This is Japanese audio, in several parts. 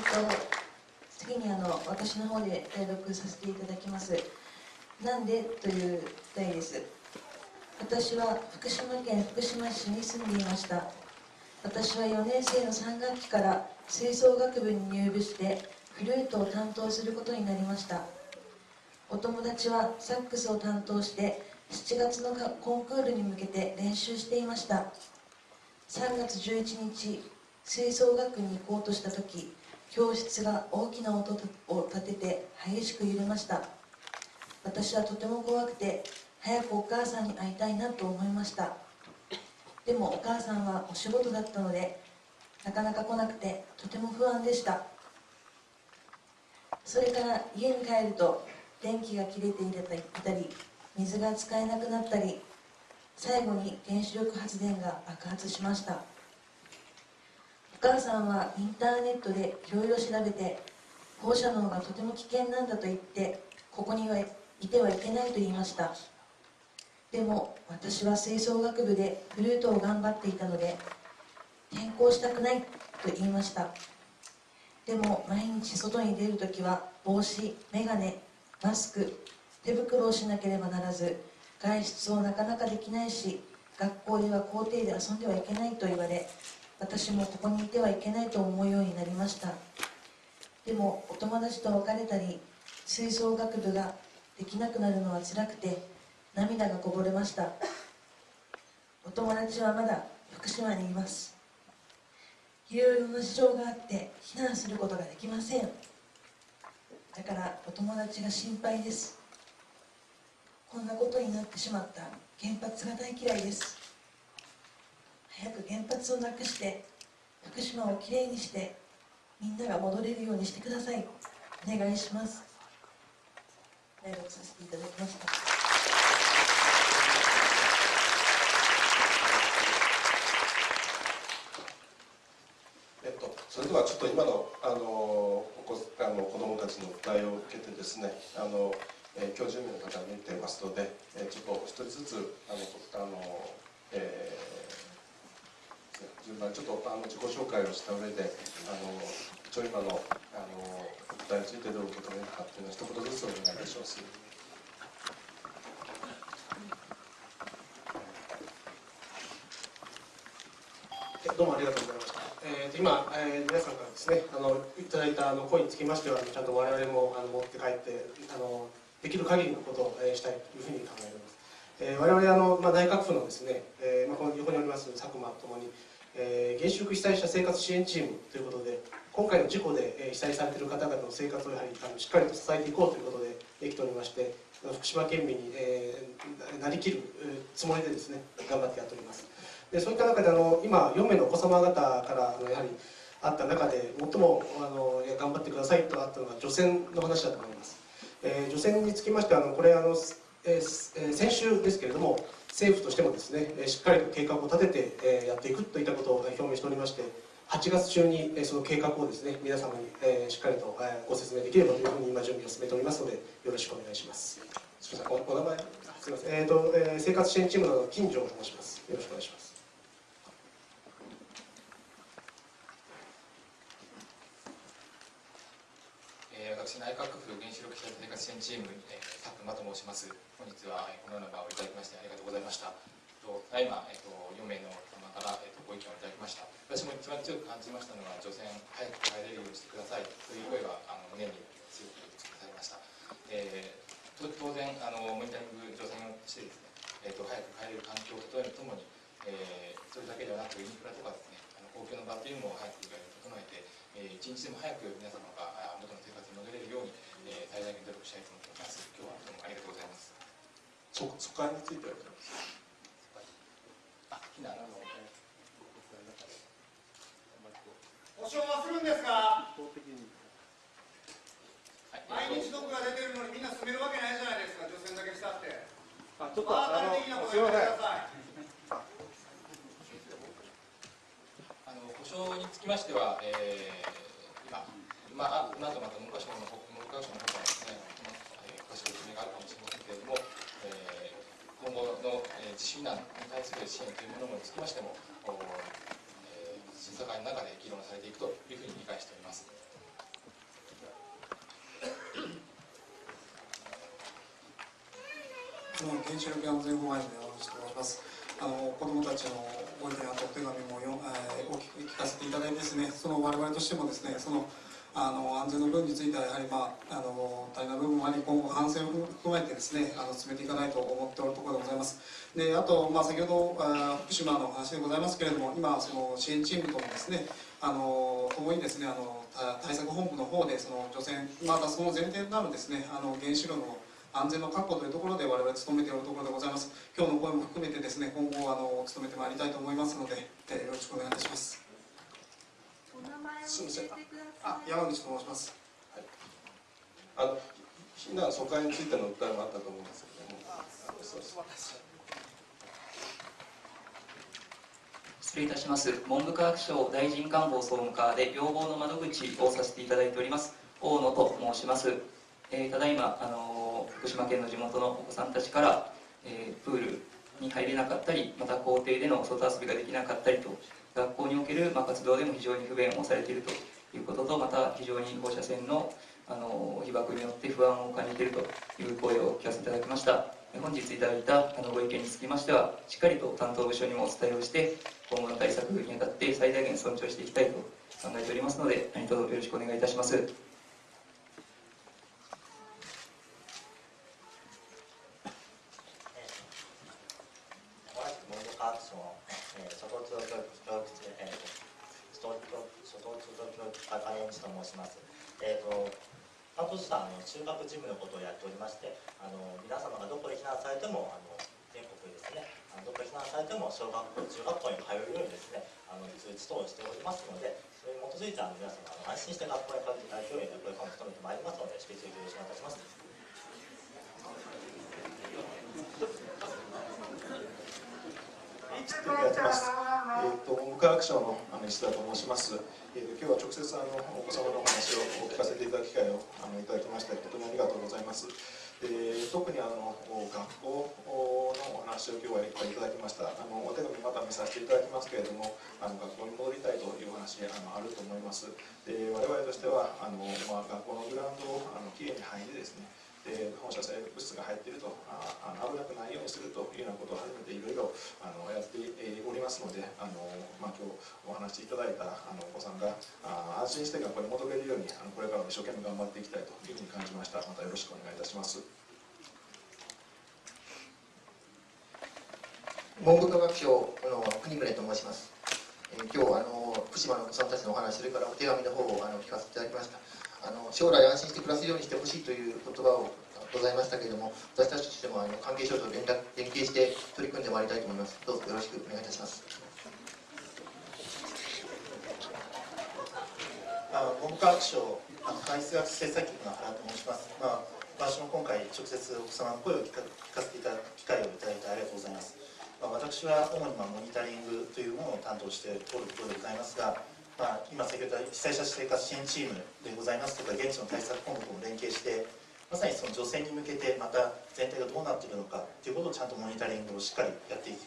っと次にあの私の方で代読させていただきます「なんで?」という題です。私は福島県福島市に住んでいました。私は4年生の3学期から吹奏楽部に入部してフルートを担当することになりました。お友達はサックスを担当して7月のコンクールに向けて練習していました。3月11日吹奏楽に行こうとした時教室が大きな音を立てて激しく揺れました。私はとても怖くて早くお母さんに会いたいなと思いました。でもお母さんはお仕事だったのでなかなか来なくてとても不安でした。それから家に帰ると電気が切れていたり水が使えなくなったり最後に原子力発電が爆発しました。お母さんはインターネットでいろいろ調べて放射能がとても危険なんだと言ってここにはいてはいけないと言いました。でも私は吹奏楽部でフルートを頑張っていたので転校したくないと言いました。でも毎日外に出るときは帽子、眼鏡、マスク手袋をしなければならず外出をなかなかできないし学校では校庭で遊んではいけないと言われ私もここにいてはいけないと思うようになりました。でもお友達と別れたり吹奏楽部ができなくなるのは辛くて涙がこぼれました。お友達はまだ福島にいます。いろいろな事情があって避難することができません。だからお友達が心配です。こんなことになってしまった。原発が大嫌いです。早く原発をなくして福島をきれいにしてみんなが戻れるようにしてください。お願いします。代読させていただきました。えっと、それではちょっと今のあのこあの子どもたちの訴えを受けてですねあのえー、今日10名の方が見ていますので、えー、ちょっと一人ずつあのあの、えー、順番ちょっとあの自己紹介をした上であの一応今のあの答えについてどう受け止めるかというのを一言ずつお願いいたします。どうもありがとうございました。えー、今、えー、皆さんからですね、あのいただいたあの声につきましては、ちゃんと我々もあの持って帰ってあのできる限りのことを、えしたいというふうに考えております。え我々あの、まあ、内閣府のですね、えまあ、この横におります佐久間ともに、え原子力被災者生活支援チームということで今回の事故で、え被災されている方々の生活をやはりあのしっかりと支えていこうということでできておりまして福島県民に、えー、なりきるつもりでですね頑張ってやっております。でそういった中であの今4名のお子様方からあのやはりあった中で最もあの頑張ってくださいとあったのが除染の話だと思います。えー、除染につきましてはあのこれあの、えー、先週ですけれども政府としてもですねしっかりと計画を立てて、えー、やっていくといったことを表明しておりまして8月中にその計画をですね皆様に、えー、しっかりとご説明できればというふうに今準備を進めておりますのでよろしくお願いします。すみませんお名前？すみません、えーとえー、生活支援チームの金城と申します。よろしくお願いします。私内閣府原子力被災生活支援チーム、えー、間と申します。本日は、このような場をいただきましてありがとうございました。ただいま、えーと、4名の方から、えーと、ご意見をいただきました。私も一番強く感じましたのは女性早く帰れるようにしてください。という声があの胸に強く突きされました、えー、当然あのモニタリング除染をしてですね、えーと、早く帰れる環境を整えるとともに、えー、それだけではなくインフラとかですねあの公共の場というのも早く整えて、えー、一日でも早く皆様が元の生活に戻れるように、えー、最大限努力したいと思っております。今日はどうもありがとうございます。そ疎開についてはあ避難の保証はするんですか毎日毒が出てるのにみんな住めるわけないじゃないですか。除染だけしたって。あちょっとあのすいませんあの保証につきましては、えー、今まあ、今とまた文科省の談所の方はですね、えー、詳しい説明があるかもしれませんけれども、えー、今後の、えー、自主避難に対する支援というものにつきましても、えー、審査会の中で議論されていくというふうに理解しております。原子力安全法案で山口と申します。あの子どもたちのご意見やお手紙もよ、えー、お聞かせていただいてですね、その我々としてもですね、そのあの安全の部分についてはやはり、まあ、あの足りな部分もあり今後反省を踏まえてですねあの進めていかないと思っておるところでございます。であと、まあ、先ほどあ福島の話でございますけれども今その支援チームともですねあの共にですねあの対策本部の方でその除染またその前提となるですねあの原子炉の安全の確保というところで我々努めているところでございます。今日の声も含めてですね今後あの努めてまいりたいと思いますので、えー、よろしくお願いいたします。お名前を教えてあ山口と申します、はい、あの避難疎開についての訴えもあったと思うんですけども。失礼いたします。文部科学省大臣官房総務課で要望の窓口をさせていただいております。大野と申します、えー、ただいまあの福島県の地元のお子さんたちから、えー、プールに入れなかったりまた校庭での外遊びができなかったりと学校における、まあ、活動でも非常に不便をされているということとまた非常に放射線のあの被爆によって不安を感じているという声を聞かせていただきました本日いただいたあのご意見につきましてはしっかりと担当部署にもお伝えをして今後の対策にあたって最大限尊重していきたいと考えておりますので何卒よろしくお願いいたします。ええと申します。えーと、担当者あの中学事務のことをやっておりましてあの皆様がどこで避難されてもあの全国でですねあのどこで避難されても小学校中学校に通うようにですねあの通知等をしておりますのでそれに基づいてあの皆様あの安心して学校に通っていただけるようにこれからも努めてまいりますので引き続きよろしくお願いいたします。えーと、文部科学省のあの石田と申します。えーと、今日は直接あのお子様のお話を聞かせていただく機会をあのいただきまして本当にありがとうございます。えー、特にあの学校のお話を今日はいっぱいいただきましたあのお手紙また見させていただきますけれどもあの学校に戻りたいというお話あのあると思いますで我々としてはあの、まあ、学校のグラウンドをあのきれいに入りですねで放射性物質が入っているとああ危なくないようにするというようなことを初めていろいろあのやっておりますのであの、まあ、今日お話しいただいたあのお子さんがあ安心して学校に戻れるようにあのこれからも一生懸命頑張っていきたいというふうに感じました。またよろしくお願いいたします。文部科学省の国宗と申します、えー、今日あの福島のお子さんたちのお話それからお手紙の方をあの聞かせていただきました。あの将来安心して暮らせるようにしてほしいという言葉をございましたけれども、私たちとしてもあの関係省と連絡連携して取り組んでまいりたいと思います。どうぞよろしくお願いいたします。あ文部科学省あの科学政策局の原と申します。まあ私も今回直接お子様の声を聞か聞かせていただく機会をいただいてありがとうございます。まあ、私は主にまあモニタリングというものを担当しておるところでございますが、まあ、今先ほど被災者生活支援チームでございますとか現地の対策本部とも連携してまさにその女性に向けてまた全体がどうなっているのかということをちゃんとモニタリングをしっかりやっていく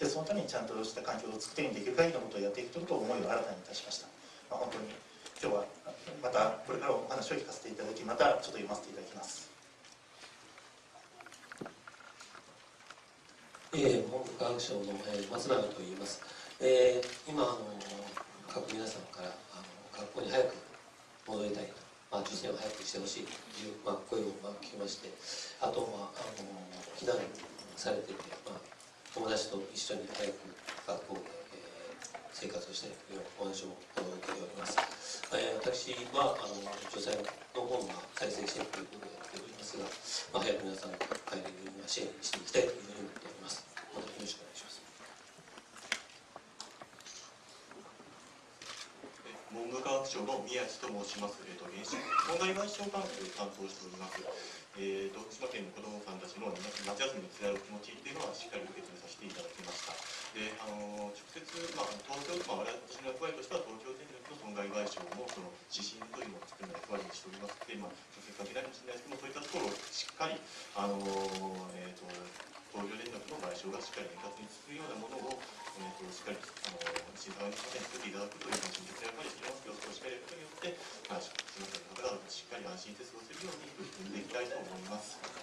でそのためにちゃんとした環境を作ってできる限りのことをやっていくということを思いを新たにいたしました、まあ、本当に今日はまたこれからお話を聞かせていただきまたちょっと読ませていただきます。えー、文部科学省の、えー、松永と言います、えー、今あの各皆さんからあの学校に早く戻りたいと、まあ、受験を早くしてほしい。という、まあ、声をまあ聞きまして。あとはあの避難されてて、まあ、友達と一緒に早く学校で、えー、生活をしたいというお話を受けております、えー、私はあの女性の方が再生していくということをやっておりますが、まあ、早く皆さんが帰れるように支援していきたいというふうに思っております。またよろしくお願いします。文部科学省の宮地と申します、えーと、原子問題賠償関係を担当しております、えーと、福島県の子どもさんたちの夏休みに辛いお気持ちっていうのはしっかり受け止めさせていただきました。であの直接、まあ、東京、まあ、私の役割としては東京電力の損害賠償もその指針というのを作る役割にしております。ので、まあ、直接かけないかもしれないですけどそういったところをしっかりあの、ー、力の賠償がしっかり円滑に進むようなものをえーと、しっかりあの審査員の方に作っていただくというのを直接やっぱりしてますけど、それをしっかりやることによって、まあ、すみません、方がしっかり安心して過ごせるように取り組んでいきたいと思います。